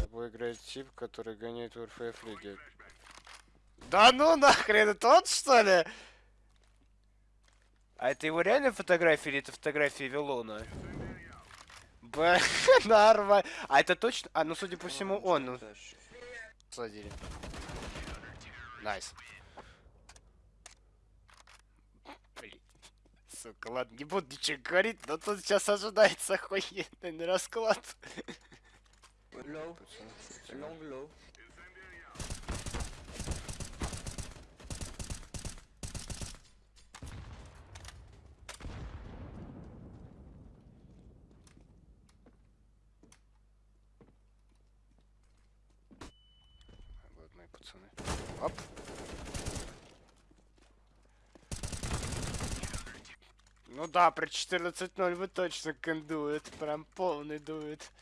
Тобой играет тип, который гоняет в РФФ лиге. Да ну нахрен, это он что ли? А это его реально фотография или это фотография Вилона? Б, нормально. А это точно? А, ну судя по всему он. Садили. Nice. Блин. Сука, ладно, не буду ничего говорить, но тут сейчас ожидается охуенный расклад. Low. Long low. Пацаны. Оп. Ну да, при 14-0 вы точно кондует. Прям полный дует.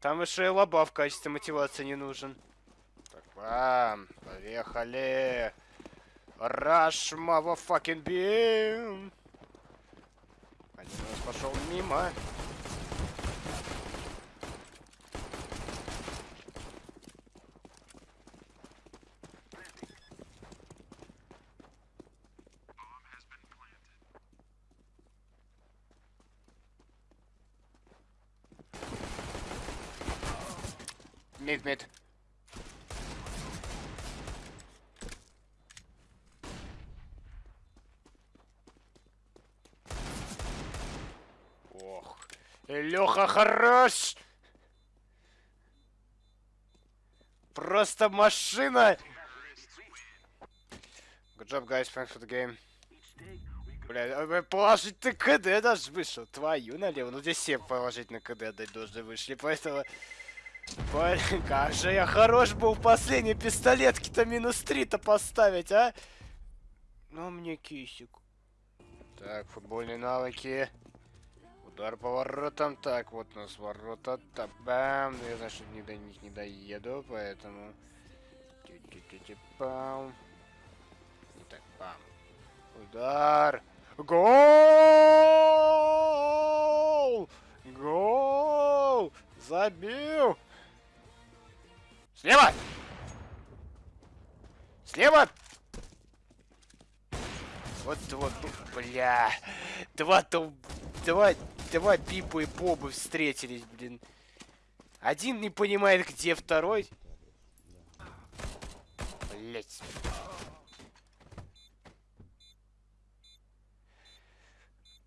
Там еще и лоба в качестве мотивации не нужен. Так, бам, поехали. Rush, motherfucking beam. Один нас пошел мимо. Мид, мид. Ох. Леха хорош! Просто машина! Good job, guys. Thanks for the game. Бля, а, положительный КД даже вышел. Твою налево. Ну здесь все положительный КД дать должны вышли, поэтому... Блин, как же я хорош был последней пистолетке-то минус 3-то поставить, а? Ну, мне кисик. Так, футбольные навыки. Удар по воротам. Так, вот у нас ворота. Так, бам. Ну, я, значит, не до них не доеду, поэтому... Бам. И так, бам. Удар. Гол! Гол! Забил! Слева! Слева! Вот, вот, бля. Два то... Два, два Пипа и Бобы встретились, блин. Один не понимает, где второй. Блять.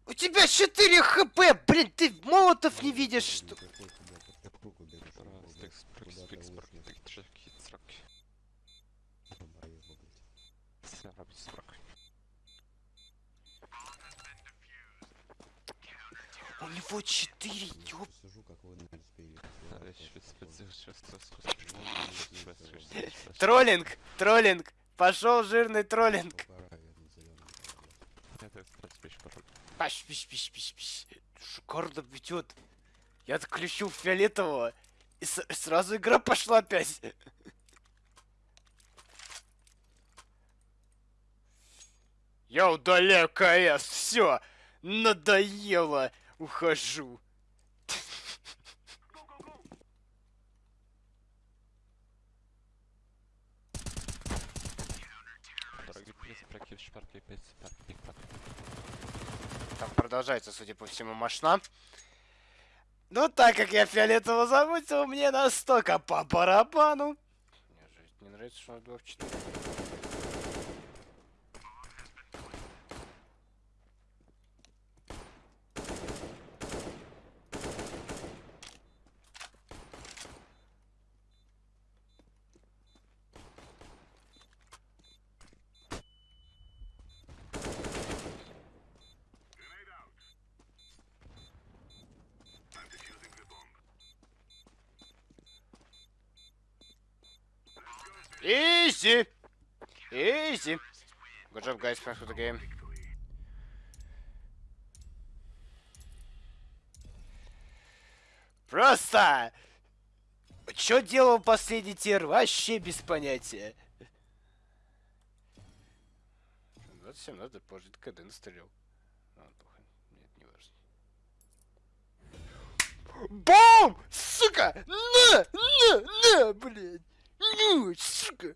У тебя 4 хп, блин, ты молотов не видишь, что... него 4, ёп... Сижу, как вы на спели. Троллинг, троллинг, пошел жирный троллинг. Паш, пиш, пиш, пиш, пиш. Шикарно ведет. Я отключил фиолетового. И сразу игра пошла опять. Я удаляю КС. Все. Надоело. Ухожу. Там продолжается, судя по всему, машина. Ну, так как я фиолетово замутил, мне настолько по барабану. Мне же не нравится, что он 2 в 4. Easy. Easy. Good job, guys. Thanks for the game. Просто! Что делал последний тир? Вообще без понятия. 27 надо положить КД настрелил. Нет, не важно. Бум! Сука! На! На! На, блядь! Сука!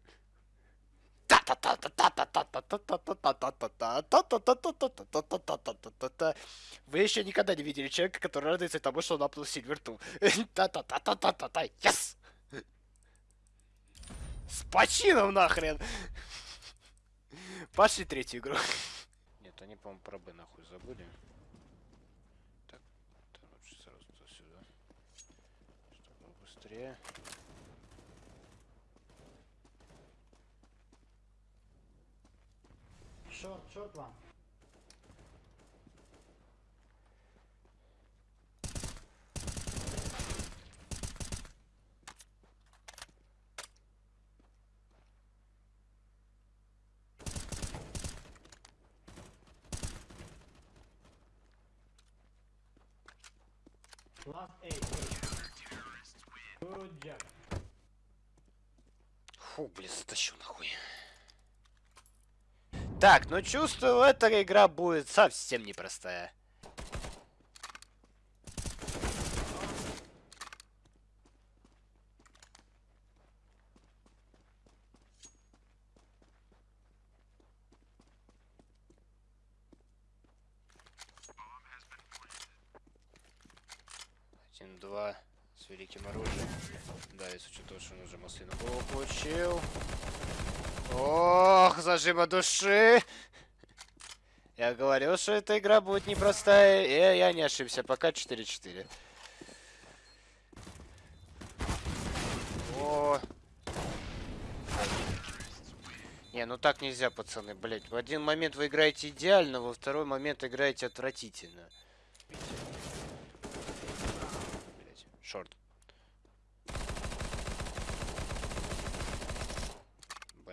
Вы еще никогда не видели человека, который радуется тому, что он апнул Сильверту. Та-та-та-та-та-та-та. Yes! С почином нахрен! Пошли третью игру. Нет, они, по-моему, про Б нахуй забыли. Так, лучше сразу сюда. Чтобы быстрее. Short, short one. Last eight. Good job. Фу, блин, затащу нахуй. Так, ну чувствую, эта игра будет совсем непростая. Один, два, с великим оружием. Да, если того, что он уже маслину получил. Ох, зажима души! Я говорил, что эта игра будет непростая, и я не ошибся. Пока 4-4. О. Не, ну так нельзя, пацаны, блять. В один момент вы играете идеально, во второй момент играете отвратительно. Блять, шорт.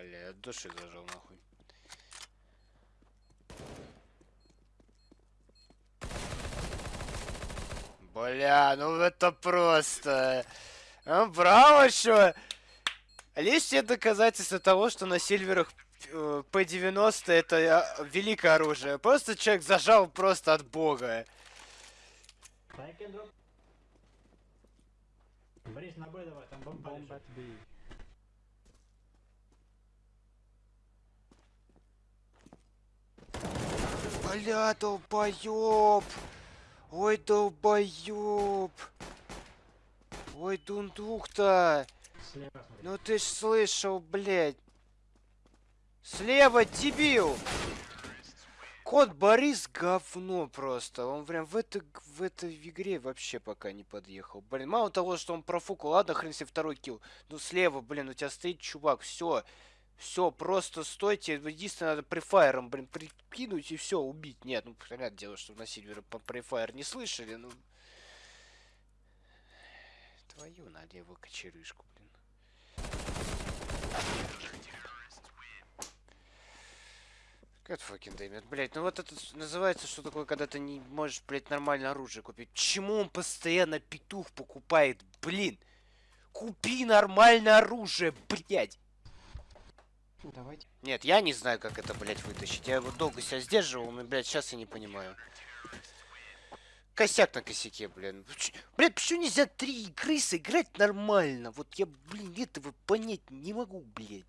Бля, от души зажал нахуй. Бля, ну это просто... А, браво, что? Лишнее доказательство того, что на сильверах э, P90 это э, великое оружие. Просто человек зажал просто от бога. Борис, на Б давай, там бомба лежит. Бля, долбоёб! Ой, долбоёб! Ой, дундук-то! Ну ты ж слышал, блядь! Слева, дебил! Кот Борис говно просто. Он прям в, это, в этой игре вообще пока не подъехал. Блин, мало того, что он профукал, ладно, хрен себе второй килл. Ну слева, блин, у тебя стоит чувак, все. Все, просто стойте. Единственное, надо префайром, блин, прикинуть и все, убить. Нет, ну, понятное дело, что на Сильвера по префайр не слышали, ну... Твою налево кочерышку, блин. Как fucking damn it, блядь, ну вот это называется, что такое, когда ты не можешь, блядь, нормальное оружие купить. Почему он постоянно петух покупает, блин? Купи нормальное оружие, блядь! Давайте. Нет, я не знаю, как это, блядь, вытащить. Я его долго себя сдерживал, но, блядь, сейчас я не понимаю. Косяк на косяке, блин. Блядь, почему нельзя три игры сыграть нормально? Вот я, блин, этого понять не могу, блядь.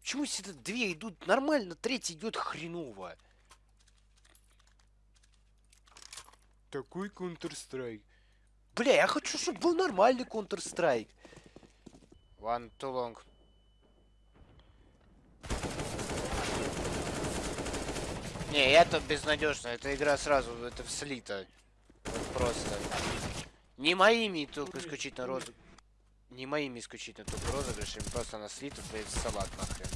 Почему всегда две идут нормально, третья идет хреново? Такой Counter-Strike. Бля, я хочу, чтобы был нормальный Counter-Strike. One too long. Не, это безнадежно. Эта игра сразу, это слита. Просто. Не моими только исключительно розы. Не моими исключительно только розыгрышами, просто она слита, в салат нахрен.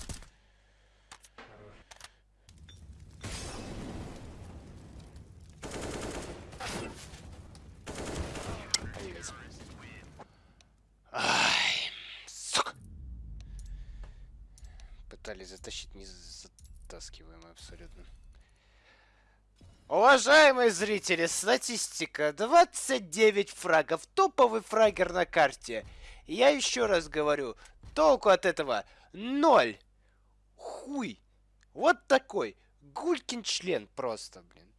Ай, сука. Пытались затащить незатаскиваемый абсолютно. Уважаемые зрители, статистика 29 фрагов, топовый фрагер на карте. Я еще раз говорю, толку от этого ноль. Хуй. Вот такой. Гулькин член просто, блин.